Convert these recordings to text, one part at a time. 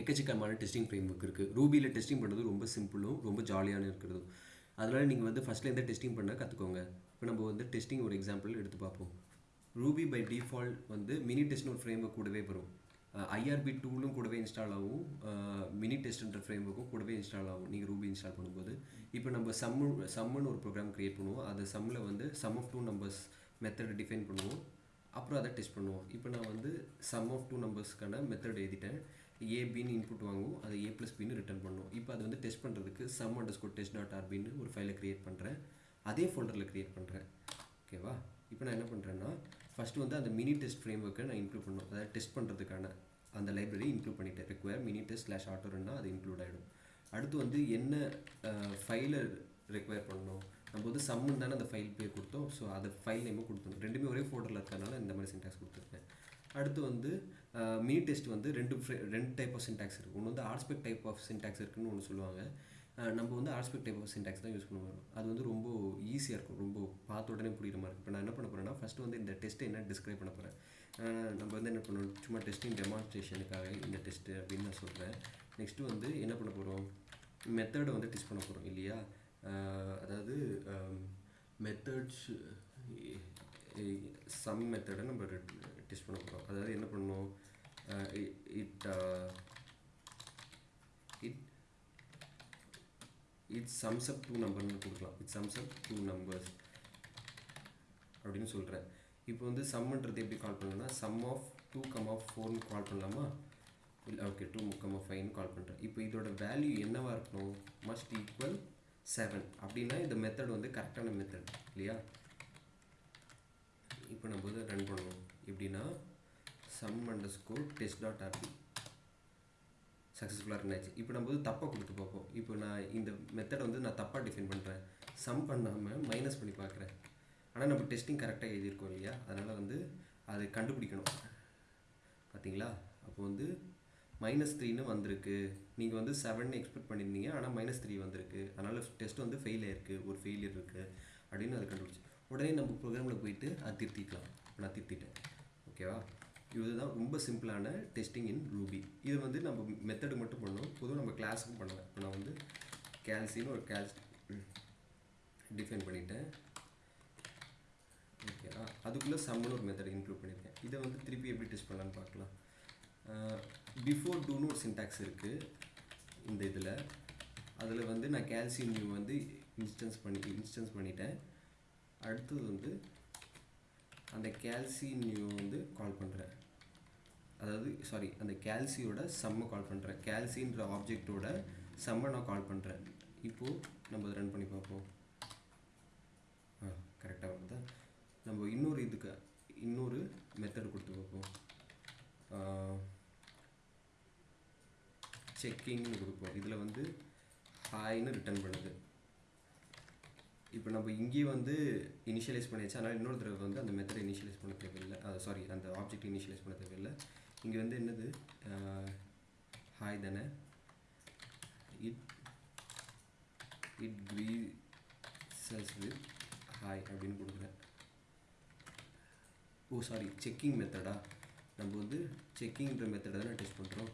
எக்கச்சக்கமான testing frame work இருக்குது ரூபியில் testing பண்ணுறது ரொம்ப சிம்பிளும் ரொம்ப ஜாலியான இருக்கிறதும். அதனால் நீங்கள் வந்து ஃபஸ்ட்டில் எந்த டெஸ்டிங் பண்ண கற்றுக்கோங்க இப்போ நம்ம வந்து டெஸ்டிங் ஒரு எக்ஸாம்பிள் எடுத்து பார்ப்போம். ரூபி பை டிஃபால்ட் வந்து மினி டெஸ்ட்னு ஒரு ஃப்ரேம் ஒர்க் கூடவே வரும். ஐஆர்பி டூலும் கூடவே இன்ஸ்டால் ஆகும். மினி டெஸ்ட்ன்ற ஃப்ரேம் ஒர்க்கும் கூடவே இன்ஸ்டால் ஆகும். நீங்கள் ரூபி இன்ஸ்டால் பண்ணும்போது. இப்போ நம்ம சம்மு சம்முன்னு ஒரு ப்ரோக்ராம் க்ரியேட் பண்ணுவோம். அது சம்மில் வந்து sum of two numbers method define பண்ணுவோம். அப்புறம் அதை டெஸ்ட் பண்ணுவோம். இப்போ நான் வந்து சம் ஆஃப் டூ நம்பர்ஸ்க்கான மெத்தட் எழுதிட்டேன். ஏ பின்னு இன்புட் வாங்குவோம். அதை ஏ ப்ளஸ் பின்னு ரிட்டர்ன் பண்ணுவோம். இப்போ அது வந்து டெஸ்ட் பண்ணுறதுக்கு sum underscore test dot ஆர்பின்னு ஒரு ஃபைலை க்ரியேட் பண்ணுறேன் அதே ஃபோல்டரில் க்ரியேட் பண்ணுறேன் ஓகேவா இப்போ நான் என்ன பண்ணுறேன்னா ஃபஸ்ட்டு வந்து அந்த மினி டெஸ்ட் ஃப்ரேம் ஒர்க்கை நான் இன்க்ளூட் பண்ணும் அதாவது டெஸ்ட் பண்ணுறதுக்கான அந்த லைப்ரரி இன்க்ளூட் பண்ணிட்டேன். ரெக்வயர் மினி டெஸ்ட் ஸ்லாஷ் ஆட்டோருன்னா அது இன்க்ளூட் ஆகிடும் அடுத்து வந்து என்ன ஃபைலை ரெக்வயர் பண்ணணும்? நம்ம வந்து சம்முன்னு தானே அந்த ஃபைல் பேர் கொடுத்தோம். ஸோ அதை ஃபைல் நேமும் கொடுத்தோம் ரெண்டுமே ஒரே ஃபோல்டரில் இருக்கிறதுனால இந்த மாதிரி சின்டாக்ஸ் கொடுத்துருக்கேன். அடுத்து வந்து மினி டெஸ்ட் வந்து ரெண்டு ரெண்டு டைப் ஆஃப் சின்டாக்ஸ் இருக்குது ஒன்று வந்து ஆர்ஸ்பெக்ட் டைப் ஆஃப் சின்டாக்ஸ் இருக்குன்னு ஒன்று சொல்லுவாங்க. நம்ம வந்து ஆர்ஸ்பெக்ட் டைப் ஆஃப் சின்டாக்ஸ் தான் யூஸ் பண்ணுவோம். அது வந்து ரொம்ப ஈஸியாக இருக்கும். ரொம்ப பார்த்த உடனே புரியுற மாதிரி இருக்கும். இப்போ நான் என்ன பண்ண போகிறேன்னா ஃபஸ்ட்டு வந்து இந்த டெஸ்ட்டை என்ன டிஸ்கிரைப் பண்ண போகிறேன் நம்ம வந்து என்ன பண்ணணும்? சும்மா டெஸ்டிங் டெமான்ஸ்ட்ரேஷனுக்காக இந்த டெஸ்ட்டு அப்படின்னு நான் சொல்கிறேன் நெக்ஸ்ட்டு வந்து என்ன பண்ண போகிறோம் மெத்தடை வந்து டெஸ்ட் பண்ண போகிறோம் இல்லையா? அதாவது மெத்தட்ஸ் சம் மெத்தடை நம்ம டெஸ்ட் பண்ண போகிறோம் அதாவது என்ன பண்ணணும் it it it sums up two நம்பர்னு கொடுக்கலாம். It sums up two numbers அப்படின்னு சொல்கிறேன் இப்போ வந்து சம்ன்றது எப்படி கால் பண்ணலாம்னா sum of two comma of ஃபோர்னு கால் பண்ணலாமா? இல்லை ஓகே டூ கம் ஆஃப் ஃபைவ்னு கால் பண்ணுறேன் இப்போ இதோட வேல்யூ என்னவாக இருக்கணும்? மஸ்ட் ஈக்குவல் செவன் அப்படின்னா இந்த மெத்தட் வந்து கரெக்டான மெத்தட் இல்லையா? இப்போ நம்ம வந்து ரன் பண்ணுவோம். எப்படின்னா sum underscore test dot RP சக்ஸஸ்ஃபுல்லாக இருந்தாச்சு இப்போ நம்ம வந்து தப்பாக கொடுத்து பார்ப்போம். இப்போ நான் இந்த மெத்தடை வந்து நான் தப்பாக டிஃபைன் பண்ணுறேன் சம் பண்ணாமல் மைனஸ் பண்ணி பார்க்குறேன். ஆனால் நம்ம டெஸ்டிங் கரெக்டாக எழுதியிருக்கோம் இல்லையா? அதனால் வந்து அதை கண்டுபிடிக்கணும். பார்த்தீங்களா அப்போ வந்து மைனஸ் த்ரீன்னு வந்திருக்கு. நீங்கள் வந்து செவன் எக்ஸ்பெக்ட் பண்ணியிருந்தீங்க. ஆனால் மைனஸ் த்ரீ வந்திருக்கு. அதனால் டெஸ்ட் வந்து ஃபெயில் ஆயிருக்கு. ஒரு ஃபெயிலியர் இருக்குது அப்படின்னு அதை கண்டுபிடிச்சி. உடனே நம்ம ப்ரோக்ராமில் போயிட்டு அதை திருத்திக்கலாம். இப்போ நான் திருத்திட்டேன். ஓகேவா இதுதான் ரொம்ப சிம்பிளான டெஸ்டிங் இன் ரூபி இது வந்து நம்ம மெத்தடு மட்டும் பண்ணோம் பொதுவாக நம்ம கிளாஸுக்கும் பண்ணலாம். இப்போ நான் வந்து கேல்சின்னு ஒரு கேல்ஸ் டிஃபைன் பண்ணிட்டேன். ஓகேவா அதுக்குள்ளே சம்முன்னு ஒரு மெத்தட் இன்க்ளூட் பண்ணியிருக்கேன். இதை வந்து திருப்பி எப்படி டெஸ்ட் பண்ணலான்னு பார்க்கலாம். பிஃபோர் டூன்னு ஒரு சின்டாக்ஸ் இருக்குது இந்த இதில். அதில் வந்து நான் கால்சியம் வந்து இன்ஸ்டன்ஸ் பண்ணி இன்ஸ்டன்ஸ் பண்ணிட்டேன். அடுத்தது வந்து அந்த கால்சி நியூ வந்து கால் பண்ணுறேன் அதாவது சாரி அந்த கேல்சியோட சம்மை கால் பண்ணுறேன் கேல்சின்ற ஆப்ஜெக்டோட சம்மை நான் கால் பண்ணுறேன் இப்போது நம்ம ரன் பண்ணி பார்ப்போம். ஆ கரெக்டாக வருதா நம்ம இன்னொரு இதுக்கு இன்னொரு மெத்தட் கொடுத்து பார்ப்போம். செக்கிங்னு கொடுப்போம். இதில் வந்து ஹாய்னு ரிட்டர்ன் பண்ணுது. இப்போ நம்ம இங்கேயே வந்து இனிஷியலைஸ் பண்ணியாச்சு. அதனால் இன்னொரு தடவை வந்து அந்த மெத்தடை இனிஷியலைஸ் பண்ண தேவையில்லை. அது சாரி அந்த ஆப்ஜெக்ட் இனிஷியலைஸ் பண்ண தேவையில்லை. இங்கே வந்து என்னது? ஹாய் தானே. It it creases with hi அப்படின்னு கொடுக்குறேன். ஓ சாரி செக்கிங் மெத்தடா நம்ம வந்து செக்கிங்ன்ற மெத்தடை தான் டெஸ்ட் பண்ணுறோம்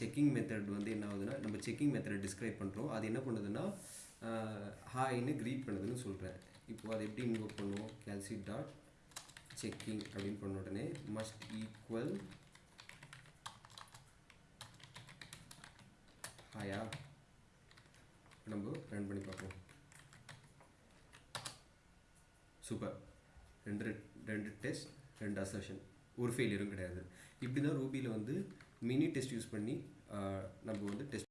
செக்கிங் மெத்தட் வந்து என்ன ஆகுதுன்னா நம்ம செக்கிங் மெத்தடை டிஸ்கிரைப் பண்ணுறோம் அது என்ன பண்ணுதுன்னா ஹாய்னு க்ரீட் பண்ணுதுன்னு சொல்கிறேன் இப்போ அது எப்படி இன்வோக் பண்ணுவோம்? கேல்சி டாட் செக்கிங் அப்படின்னு பண்ண உடனே மஸ்ட் ஈக்குவல் ஹாயா நம்ம ரன் பண்ணி பார்ப்போம். சூப்பர் ரெண்டு ரெண்டு டெஸ்ட் ரெண்டு அசர்ஷன் ஒரு ஃபெயிலியரும் கிடையாது. இப்படி தான் ரூபியில் வந்து மினி டெஸ்ட் யூஸ் பண்ணி நம்ம வந்து டெஸ்ட்